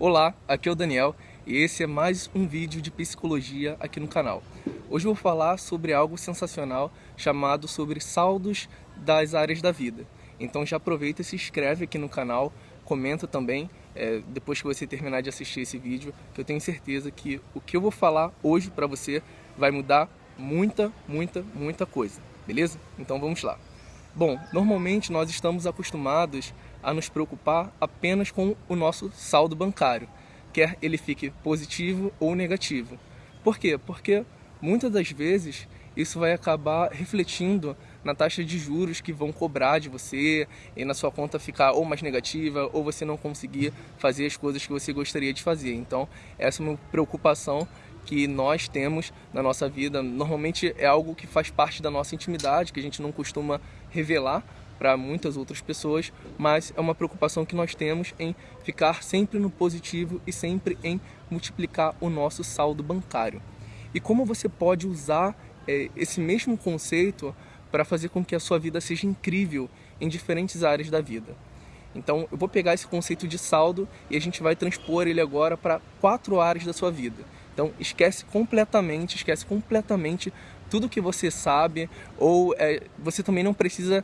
Olá, aqui é o Daniel e esse é mais um vídeo de psicologia aqui no canal. Hoje eu vou falar sobre algo sensacional chamado sobre saldos das áreas da vida. Então já aproveita e se inscreve aqui no canal, comenta também é, depois que você terminar de assistir esse vídeo, que eu tenho certeza que o que eu vou falar hoje para você vai mudar muita, muita, muita coisa, beleza? Então vamos lá. Bom, normalmente nós estamos acostumados a nos preocupar apenas com o nosso saldo bancário, quer ele fique positivo ou negativo. Por quê? Porque muitas das vezes isso vai acabar refletindo na taxa de juros que vão cobrar de você e na sua conta ficar ou mais negativa ou você não conseguir fazer as coisas que você gostaria de fazer. Então, essa é uma preocupação que nós temos na nossa vida. Normalmente é algo que faz parte da nossa intimidade, que a gente não costuma revelar para muitas outras pessoas, mas é uma preocupação que nós temos em ficar sempre no positivo e sempre em multiplicar o nosso saldo bancário. E como você pode usar é, esse mesmo conceito para fazer com que a sua vida seja incrível em diferentes áreas da vida. Então eu vou pegar esse conceito de saldo e a gente vai transpor ele agora para quatro áreas da sua vida. Então esquece completamente, esquece completamente tudo que você sabe ou é, você também não precisa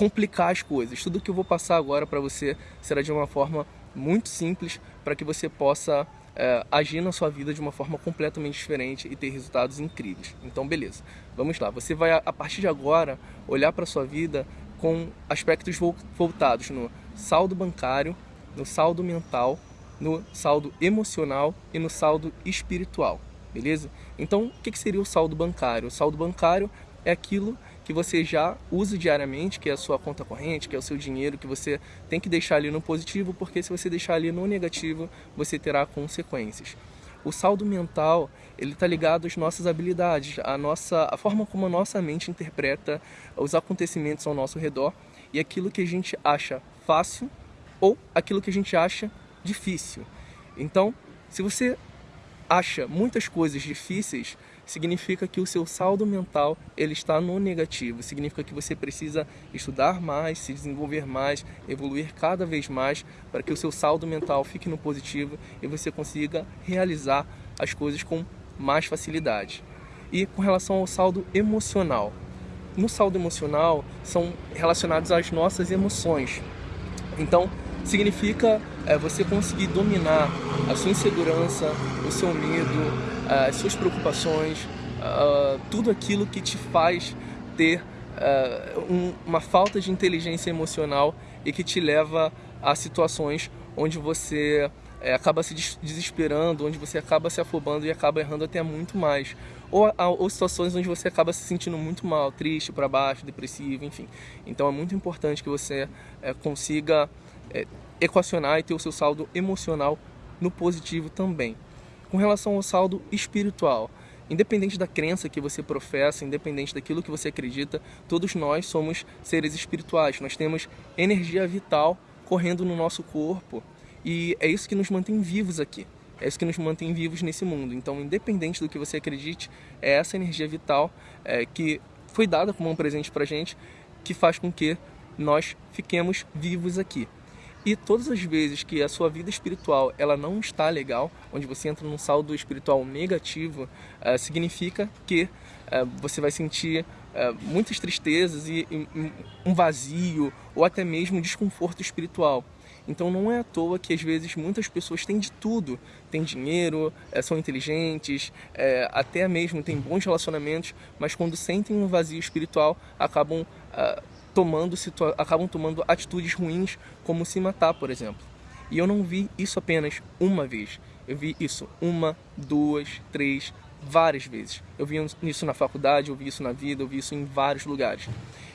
complicar as coisas. Tudo que eu vou passar agora para você será de uma forma muito simples para que você possa é, agir na sua vida de uma forma completamente diferente e ter resultados incríveis. Então, beleza. Vamos lá. Você vai, a partir de agora, olhar para a sua vida com aspectos voltados no saldo bancário, no saldo mental, no saldo emocional e no saldo espiritual, beleza? Então, o que seria o saldo bancário? O saldo bancário é aquilo que você já usa diariamente, que é a sua conta corrente, que é o seu dinheiro, que você tem que deixar ali no positivo, porque se você deixar ali no negativo, você terá consequências. O saldo mental, ele está ligado às nossas habilidades, à nossa, a forma como a nossa mente interpreta os acontecimentos ao nosso redor e aquilo que a gente acha fácil ou aquilo que a gente acha difícil. Então, se você acha muitas coisas difíceis, significa que o seu saldo mental ele está no negativo. Significa que você precisa estudar mais, se desenvolver mais, evoluir cada vez mais para que o seu saldo mental fique no positivo e você consiga realizar as coisas com mais facilidade. E com relação ao saldo emocional, no saldo emocional são relacionados às nossas emoções. Então, significa é, você conseguir dominar a sua insegurança, o seu medo, as suas preocupações, uh, tudo aquilo que te faz ter uma falta de inteligência emocional e que te leva a situações onde você acaba se desesperando, onde você acaba se afobando e acaba errando até muito mais. Ou, ou situações onde você acaba se sentindo muito mal, triste, para baixo, depressivo, enfim. Então é muito importante que você consiga é, equacionar e ter o seu saldo emocional no positivo também. Com relação ao saldo espiritual, independente da crença que você professa, independente daquilo que você acredita, todos nós somos seres espirituais. Nós temos energia vital correndo no nosso corpo e é isso que nos mantém vivos aqui. É isso que nos mantém vivos nesse mundo. Então, independente do que você acredite, é essa energia vital é, que foi dada como um presente para gente que faz com que nós fiquemos vivos aqui. E todas as vezes que a sua vida espiritual ela não está legal, onde você entra num saldo espiritual negativo, uh, significa que uh, você vai sentir uh, muitas tristezas e, e um vazio ou até mesmo desconforto espiritual. Então não é à toa que às vezes muitas pessoas têm de tudo, têm dinheiro, são inteligentes, até mesmo têm bons relacionamentos, mas quando sentem um vazio espiritual acabam tomando acabam tomando atitudes ruins, como se matar, por exemplo. E eu não vi isso apenas uma vez. Eu vi isso uma, duas, três, várias vezes. Eu vi isso na faculdade, eu vi isso na vida, eu vi isso em vários lugares.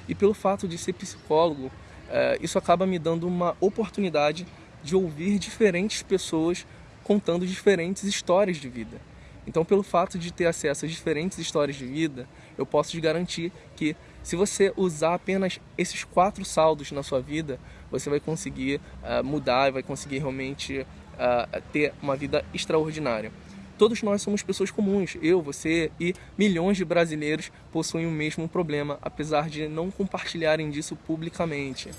E pelo fato de ser psicólogo, eh, isso acaba me dando uma oportunidade de ouvir diferentes pessoas contando diferentes histórias de vida. Então, pelo fato de ter acesso a diferentes histórias de vida, eu posso te garantir que se você usar apenas esses quatro saldos na sua vida, você vai conseguir uh, mudar e vai conseguir realmente uh, ter uma vida extraordinária. Todos nós somos pessoas comuns, eu, você e milhões de brasileiros possuem o mesmo problema, apesar de não compartilharem disso publicamente.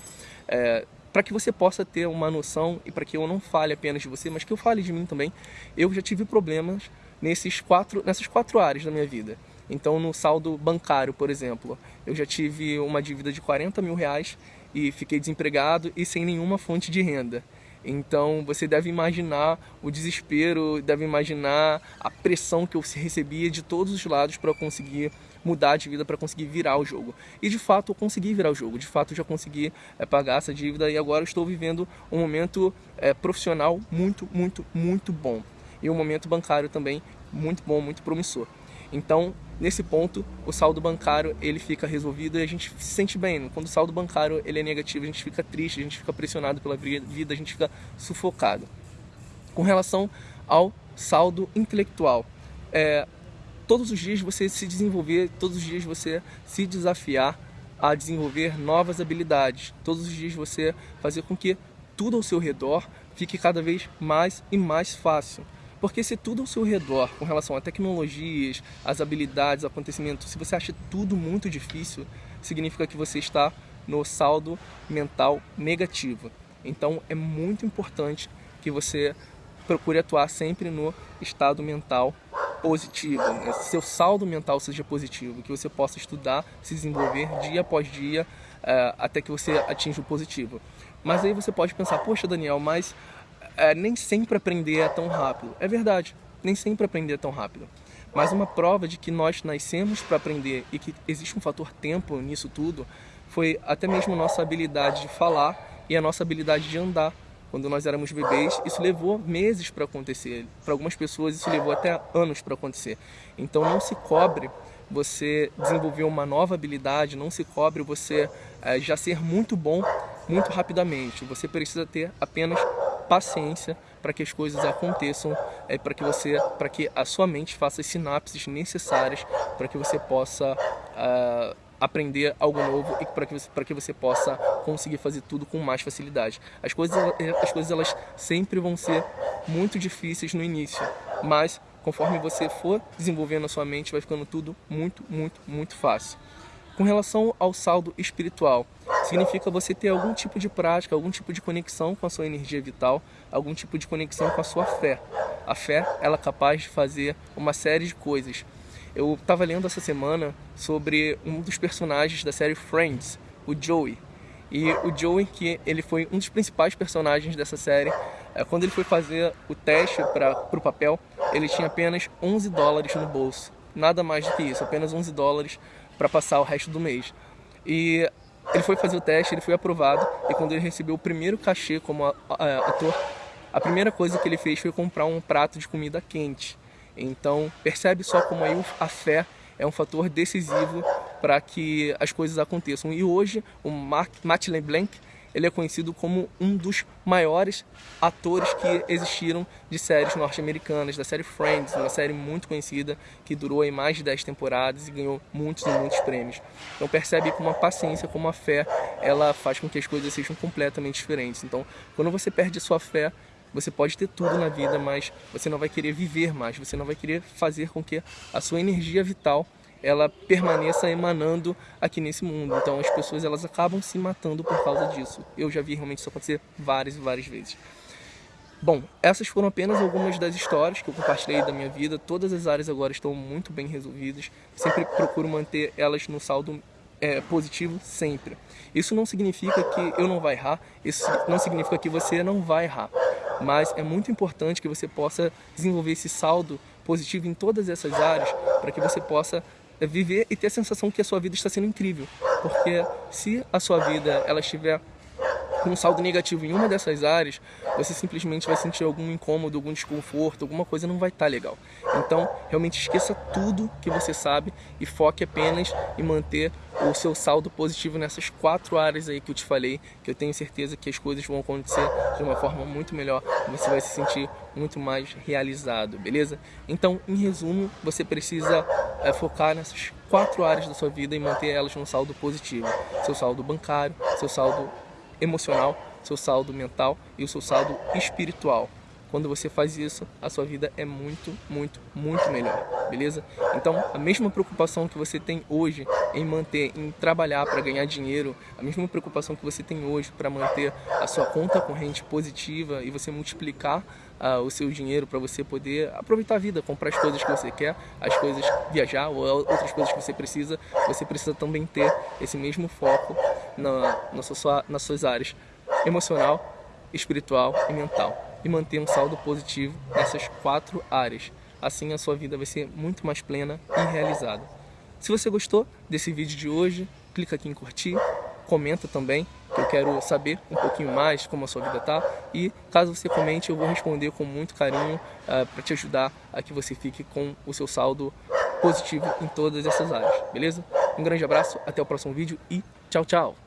É, para que você possa ter uma noção e para que eu não fale apenas de você, mas que eu fale de mim também, eu já tive problemas nesses quatro, nessas quatro áreas da minha vida. Então, no saldo bancário, por exemplo, eu já tive uma dívida de 40 mil reais e fiquei desempregado e sem nenhuma fonte de renda. Então você deve imaginar o desespero, deve imaginar a pressão que eu recebia de todos os lados para conseguir mudar de vida, para conseguir virar o jogo. E de fato eu consegui virar o jogo, de fato eu já consegui é, pagar essa dívida e agora estou vivendo um momento é, profissional muito, muito, muito bom. E um momento bancário também muito bom, muito promissor. Então, nesse ponto, o saldo bancário ele fica resolvido e a gente se sente bem. Quando o saldo bancário ele é negativo, a gente fica triste, a gente fica pressionado pela vida, a gente fica sufocado. Com relação ao saldo intelectual, é, todos os dias você se desenvolver, todos os dias você se desafiar a desenvolver novas habilidades, todos os dias você fazer com que tudo ao seu redor fique cada vez mais e mais fácil. Porque se tudo ao seu redor, com relação a tecnologias, as habilidades, acontecimentos, se você acha tudo muito difícil, significa que você está no saldo mental negativo. Então é muito importante que você procure atuar sempre no estado mental positivo, né? seu saldo mental seja positivo, que você possa estudar, se desenvolver dia após dia uh, até que você atinja o positivo. Mas aí você pode pensar, poxa Daniel, mas é, nem sempre aprender é tão rápido. É verdade, nem sempre aprender é tão rápido. Mas uma prova de que nós nascemos para aprender e que existe um fator tempo nisso tudo foi até mesmo nossa habilidade de falar e a nossa habilidade de andar. Quando nós éramos bebês, isso levou meses para acontecer. Para algumas pessoas, isso levou até anos para acontecer. Então, não se cobre você desenvolver uma nova habilidade, não se cobre você é, já ser muito bom muito rapidamente. Você precisa ter apenas paciência para que as coisas aconteçam, é, para que você, para que a sua mente faça as sinapses necessárias para que você possa uh, aprender algo novo e para que você, para que você possa conseguir fazer tudo com mais facilidade. As coisas, as coisas elas sempre vão ser muito difíceis no início, mas conforme você for desenvolvendo a sua mente, vai ficando tudo muito, muito, muito fácil. Com relação ao saldo espiritual, significa você ter algum tipo de prática, algum tipo de conexão com a sua energia vital, algum tipo de conexão com a sua fé. A fé, ela é capaz de fazer uma série de coisas. Eu estava lendo essa semana sobre um dos personagens da série Friends, o Joey. E o Joey, que ele foi um dos principais personagens dessa série, é, quando ele foi fazer o teste para o papel, ele tinha apenas 11 dólares no bolso. Nada mais do que isso, apenas 11 dólares para passar o resto do mês. E ele foi fazer o teste, ele foi aprovado e quando ele recebeu o primeiro cachê como ator, a primeira coisa que ele fez foi comprar um prato de comida quente. Então percebe só como aí a fé é um fator decisivo para que as coisas aconteçam. E hoje o Mark, Matt LeBlanc ele é conhecido como um dos maiores atores que existiram de séries norte-americanas, da série Friends, uma série muito conhecida que durou aí mais de 10 temporadas e ganhou muitos e muitos prêmios. Então percebe como a paciência, como a fé, ela faz com que as coisas sejam completamente diferentes. Então, quando você perde a sua fé, você pode ter tudo na vida, mas você não vai querer viver mais, você não vai querer fazer com que a sua energia vital ela permaneça emanando aqui nesse mundo. Então as pessoas elas acabam se matando por causa disso. Eu já vi realmente isso acontecer várias e várias vezes. Bom, essas foram apenas algumas das histórias que eu compartilhei da minha vida. Todas as áreas agora estão muito bem resolvidas. Sempre procuro manter elas no saldo é, positivo sempre. Isso não significa que eu não vai errar, isso não significa que você não vai errar. Mas é muito importante que você possa desenvolver esse saldo positivo em todas essas áreas para que você possa viver e ter a sensação que a sua vida está sendo incrível. Porque se a sua vida ela estiver com um saldo negativo em uma dessas áreas, você simplesmente vai sentir algum incômodo, algum desconforto, alguma coisa não vai estar tá legal. Então, realmente esqueça tudo que você sabe e foque apenas em manter o seu saldo positivo nessas quatro áreas aí que eu te falei, que eu tenho certeza que as coisas vão acontecer de uma forma muito melhor, você vai se sentir muito mais realizado, beleza? Então, em resumo, você precisa é, focar nessas quatro áreas da sua vida e manter elas no saldo positivo. Seu saldo bancário, seu saldo emocional, seu saldo mental e o seu saldo espiritual. Quando você faz isso, a sua vida é muito, muito, muito melhor, beleza? Então, a mesma preocupação que você tem hoje em manter, em trabalhar para ganhar dinheiro, a mesma preocupação que você tem hoje para manter a sua conta corrente positiva e você multiplicar uh, o seu dinheiro para você poder aproveitar a vida, comprar as coisas que você quer, as coisas viajar ou outras coisas que você precisa, você precisa também ter esse mesmo foco na, na sua, nas suas áreas emocional, espiritual e mental e manter um saldo positivo nessas quatro áreas. Assim a sua vida vai ser muito mais plena e realizada. Se você gostou desse vídeo de hoje, clica aqui em curtir, comenta também, que eu quero saber um pouquinho mais como a sua vida tá. E caso você comente, eu vou responder com muito carinho uh, ah, para te ajudar a que você fique com o seu saldo positivo em todas essas áreas, beleza? Um grande abraço, até o próximo vídeo e tchau, tchau!